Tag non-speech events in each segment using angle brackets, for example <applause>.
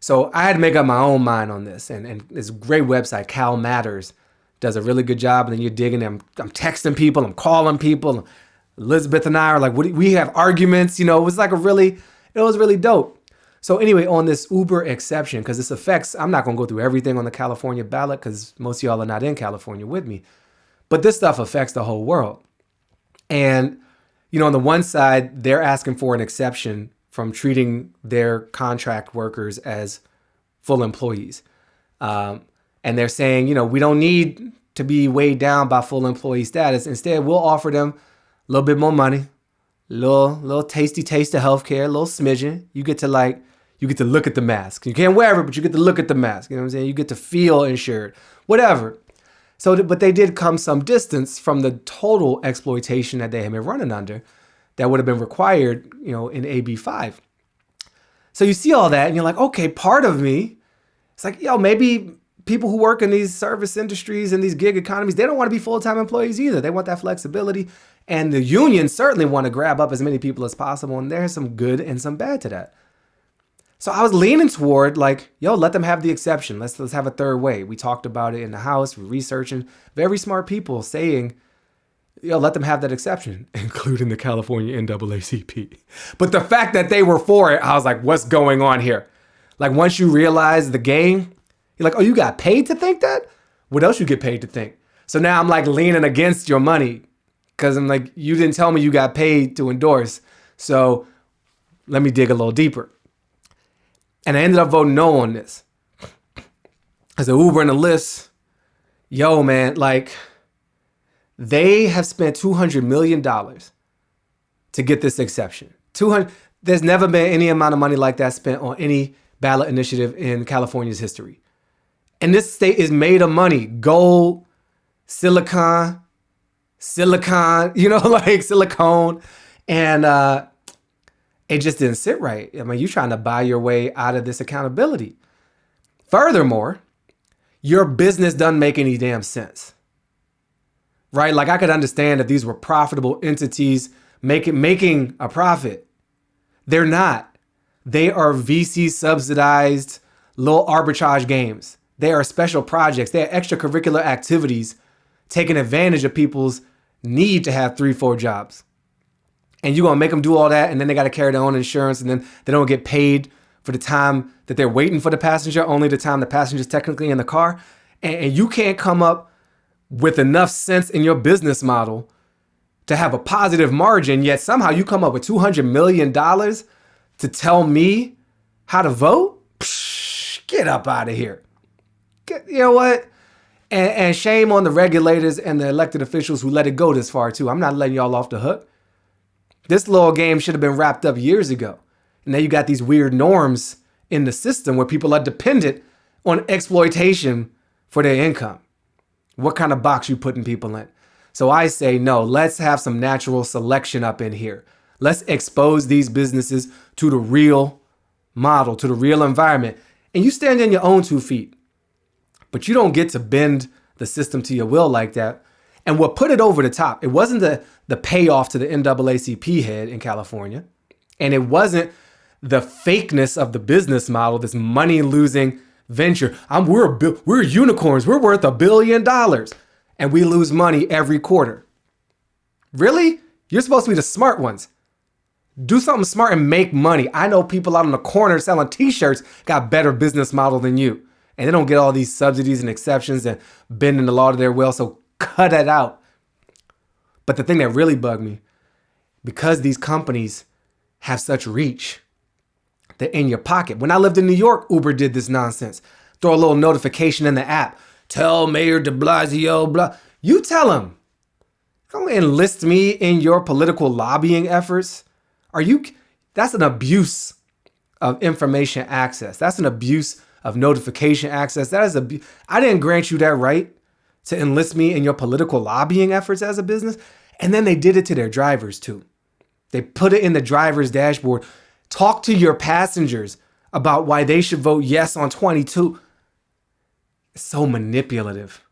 So I had to make up my own mind on this. And, and this great website, CalMatters, does a really good job. And then you're digging them. I'm texting people, I'm calling people. Elizabeth and I are like, we have arguments. You know, it was like a really, it was really dope. So anyway, on this Uber exception, because this affects, I'm not going to go through everything on the California ballot because most of y'all are not in California with me. But this stuff affects the whole world. And, you know, on the one side, they're asking for an exception from treating their contract workers as full employees. Um, and they're saying, you know, we don't need to be weighed down by full employee status. Instead, we'll offer them a little bit more money, little little tasty taste of healthcare, a little smidgen. You get to like you get to look at the mask. You can't wear it, but you get to look at the mask. You know what I'm saying? You get to feel insured, whatever. So, but they did come some distance from the total exploitation that they had been running under that would have been required, you know, in AB5. So you see all that and you're like, okay, part of me, it's like, yo, maybe people who work in these service industries and these gig economies, they don't want to be full-time employees either. They want that flexibility. And the unions certainly want to grab up as many people as possible. And there's some good and some bad to that. So I was leaning toward like, yo, let them have the exception. Let's let's have a third way. We talked about it in the house, researching. Very smart people saying, yo, let them have that exception, <laughs> including the California NAACP. But the fact that they were for it, I was like, what's going on here? Like once you realize the game, you're like, oh, you got paid to think that? What else you get paid to think? So now I'm like leaning against your money because I'm like, you didn't tell me you got paid to endorse. So let me dig a little deeper. And I ended up voting no on this. As a Uber and a list, yo, man, like they have spent $200 million to get this exception. 200, there's never been any amount of money like that spent on any ballot initiative in California's history. And this state is made of money, gold, silicon, silicon, <laughs> you know, like silicone. And uh, it just didn't sit right. I mean, you're trying to buy your way out of this accountability. Furthermore, your business doesn't make any damn sense. Right? Like I could understand if these were profitable entities making making a profit. They're not. They are VC subsidized little arbitrage games. They are special projects. They are extracurricular activities taking advantage of people's need to have three, four jobs and you're gonna make them do all that and then they gotta carry their own insurance and then they don't get paid for the time that they're waiting for the passenger, only the time the passenger's technically in the car. And, and you can't come up with enough sense in your business model to have a positive margin, yet somehow you come up with $200 million to tell me how to vote? Psh, get up out of here. Get, you know what? And, and shame on the regulators and the elected officials who let it go this far too. I'm not letting y'all off the hook. This little game should have been wrapped up years ago. And now you got these weird norms in the system where people are dependent on exploitation for their income. What kind of box you putting people in? So I say, no, let's have some natural selection up in here. Let's expose these businesses to the real model, to the real environment. And you stand on your own two feet. But you don't get to bend the system to your will like that. And what put it over the top, it wasn't the, the payoff to the NAACP head in California. And it wasn't the fakeness of the business model, this money losing venture. I'm, we're, we're unicorns. We're worth a billion dollars and we lose money every quarter. Really? You're supposed to be the smart ones. Do something smart and make money. I know people out on the corner selling t-shirts got better business model than you. And they don't get all these subsidies and exceptions and bending the law to their will. So cut it out. But the thing that really bugged me, because these companies have such reach, they're in your pocket. When I lived in New York, Uber did this nonsense. Throw a little notification in the app. Tell Mayor de Blasio, blah. You tell him. Don't enlist me in your political lobbying efforts. Are you, that's an abuse of information access. That's an abuse of notification access. That is a, I didn't grant you that right to enlist me in your political lobbying efforts as a business. And then they did it to their drivers too. They put it in the driver's dashboard. Talk to your passengers about why they should vote yes on 22. It's so manipulative.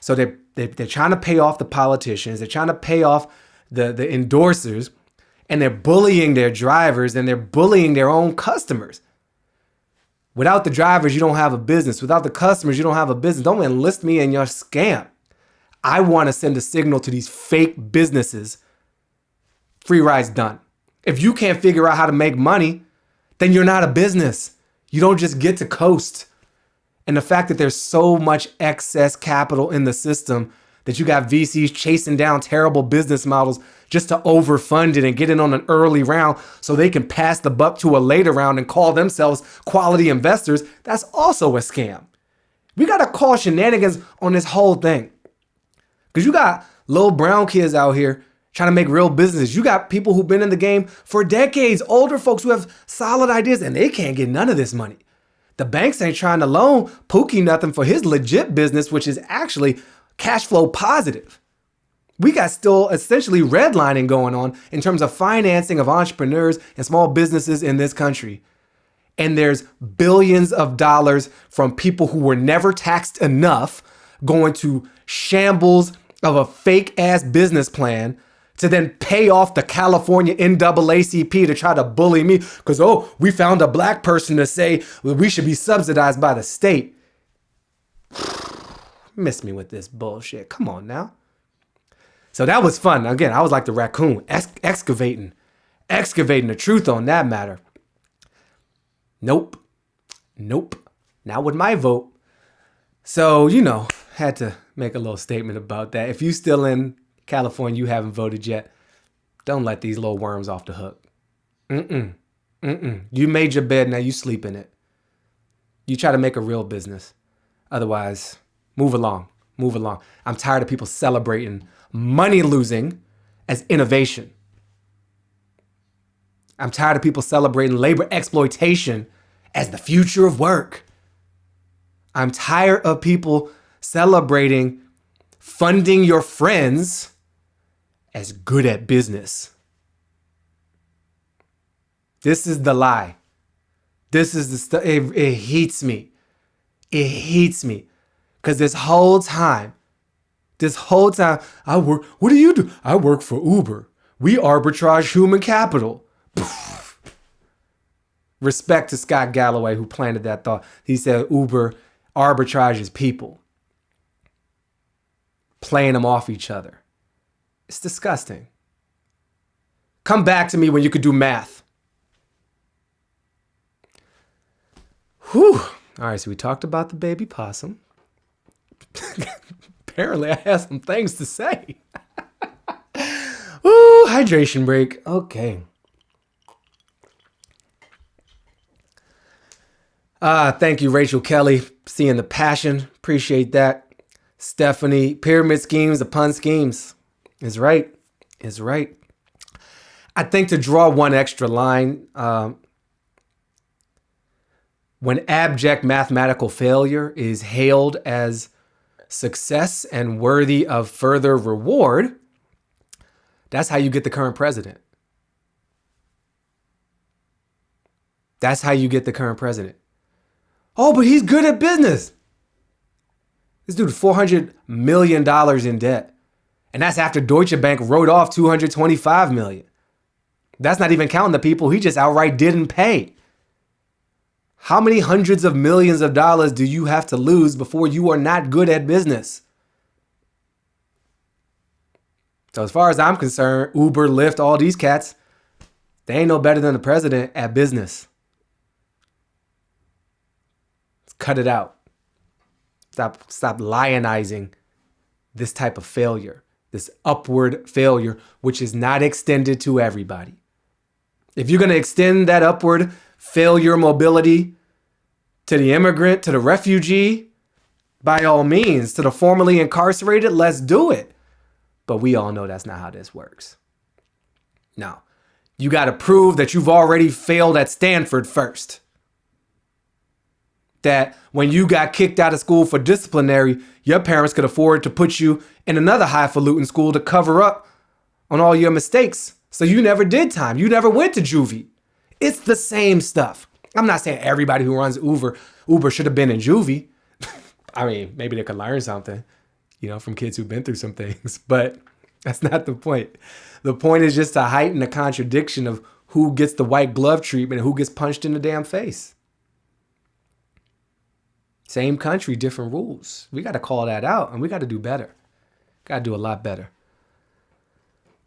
So they're, they're, they're trying to pay off the politicians. They're trying to pay off the, the endorsers and they're bullying their drivers and they're bullying their own customers. Without the drivers, you don't have a business. Without the customers, you don't have a business. Don't enlist me in your scam. I want to send a signal to these fake businesses. Free rides done. If you can't figure out how to make money, then you're not a business. You don't just get to coast. And the fact that there's so much excess capital in the system that you got VCs chasing down terrible business models just to overfund it and get in on an early round so they can pass the buck to a later round and call themselves quality investors, that's also a scam. We got to call shenanigans on this whole thing. Because you got little brown kids out here trying to make real business. You got people who've been in the game for decades, older folks who have solid ideas, and they can't get none of this money. The banks ain't trying to loan Pookie nothing for his legit business, which is actually cash flow positive. We got still essentially redlining going on in terms of financing of entrepreneurs and small businesses in this country. And there's billions of dollars from people who were never taxed enough going to shambles of a fake ass business plan to then pay off the California NAACP to try to bully me because, oh, we found a black person to say we should be subsidized by the state. <sighs> Miss me with this bullshit. Come on now. So that was fun. Again, I was like the raccoon, ex excavating, excavating the truth on that matter. Nope. Nope. Not with my vote. So, you know, had to make a little statement about that. If you still in California, you haven't voted yet, don't let these little worms off the hook. Mm-mm. Mm-mm. You made your bed, now you sleep in it. You try to make a real business. Otherwise, move along. Move along. I'm tired of people celebrating money losing as innovation. I'm tired of people celebrating labor exploitation as the future of work. I'm tired of people celebrating funding your friends as good at business. This is the lie. This is the stuff. It, it heats me. It heats me. Because this whole time, this whole time, I work. What do you do? I work for Uber. We arbitrage human capital. <laughs> Respect to Scott Galloway, who planted that thought. He said Uber arbitrages people, playing them off each other. It's disgusting. Come back to me when you could do math. Whew. All right, so we talked about the baby possum. <laughs> Apparently, I have some things to say. <laughs> Ooh, hydration break. Okay. Uh, thank you, Rachel Kelly, seeing the passion. Appreciate that. Stephanie, pyramid schemes upon schemes is right. Is right. I think to draw one extra line, um, when abject mathematical failure is hailed as success and worthy of further reward, that's how you get the current president. That's how you get the current president. Oh, but he's good at business. This dude, $400 million in debt. And that's after Deutsche Bank wrote off 225 million. That's not even counting the people he just outright didn't pay. How many hundreds of millions of dollars do you have to lose before you are not good at business? So as far as I'm concerned, Uber, Lyft, all these cats, they ain't no better than the president at business. cut it out. Stop, stop lionizing this type of failure, this upward failure, which is not extended to everybody. If you're going to extend that upward failure mobility to the immigrant, to the refugee, by all means, to the formerly incarcerated, let's do it. But we all know that's not how this works. Now, you got to prove that you've already failed at Stanford first that when you got kicked out of school for disciplinary, your parents could afford to put you in another highfalutin school to cover up on all your mistakes. So you never did time. You never went to juvie. It's the same stuff. I'm not saying everybody who runs Uber Uber should have been in juvie. <laughs> I mean, maybe they could learn something, you know, from kids who've been through some things, <laughs> but that's not the point. The point is just to heighten the contradiction of who gets the white glove treatment and who gets punched in the damn face. Same country, different rules. We got to call that out and we got to do better. Got to do a lot better.